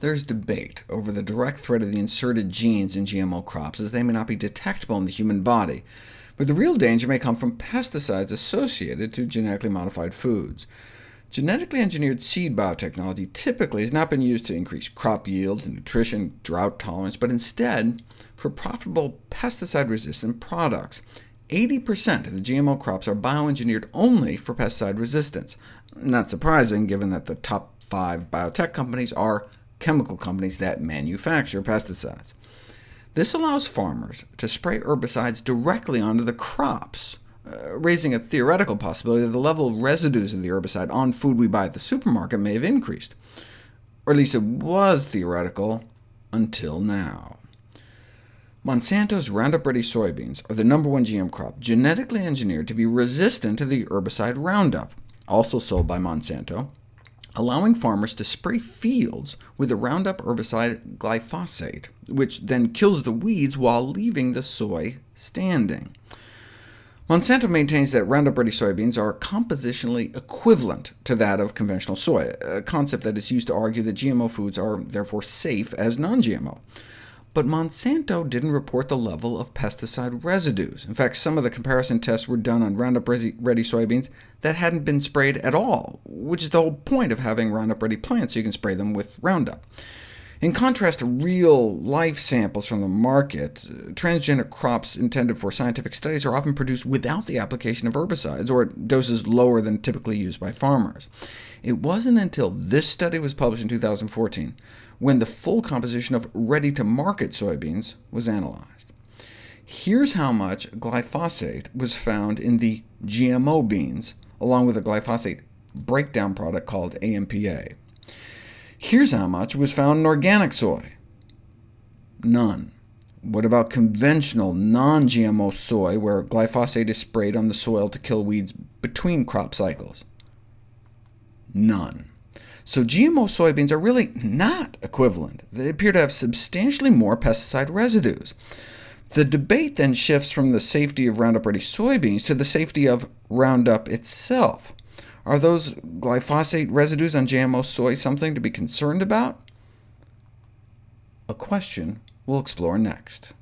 There's debate over the direct threat of the inserted genes in GMO crops, as they may not be detectable in the human body, but the real danger may come from pesticides associated to genetically modified foods. Genetically engineered seed biotechnology typically has not been used to increase crop yields, and nutrition, drought tolerance, but instead for profitable pesticide-resistant products. 80% of the GMO crops are bioengineered only for pesticide resistance. Not surprising, given that the top five biotech companies are chemical companies that manufacture pesticides. This allows farmers to spray herbicides directly onto the crops, uh, raising a theoretical possibility that the level of residues of the herbicide on food we buy at the supermarket may have increased. Or at least it was theoretical until now. Monsanto's Roundup Ready soybeans are the number one GM crop, genetically engineered to be resistant to the herbicide Roundup, also sold by Monsanto, allowing farmers to spray fields with the Roundup herbicide glyphosate, which then kills the weeds while leaving the soy standing. Monsanto maintains that Roundup Ready soybeans are compositionally equivalent to that of conventional soy, a concept that is used to argue that GMO foods are therefore safe as non-GMO. But Monsanto didn't report the level of pesticide residues. In fact, some of the comparison tests were done on Roundup Ready soybeans that hadn't been sprayed at all, which is the whole point of having Roundup Ready plants, so you can spray them with Roundup. In contrast to real-life samples from the market, uh, transgenic crops intended for scientific studies are often produced without the application of herbicides, or at doses lower than typically used by farmers. It wasn't until this study was published in 2014 when the full composition of ready-to-market soybeans was analyzed. Here's how much glyphosate was found in the GMO beans, along with a glyphosate breakdown product called AMPA. Here's how much was found in organic soy. None. What about conventional non-GMO soy, where glyphosate is sprayed on the soil to kill weeds between crop cycles? None. So GMO soybeans are really not equivalent. They appear to have substantially more pesticide residues. The debate then shifts from the safety of Roundup Ready soybeans to the safety of Roundup itself. Are those glyphosate residues on GMO soy something to be concerned about? A question we'll explore next.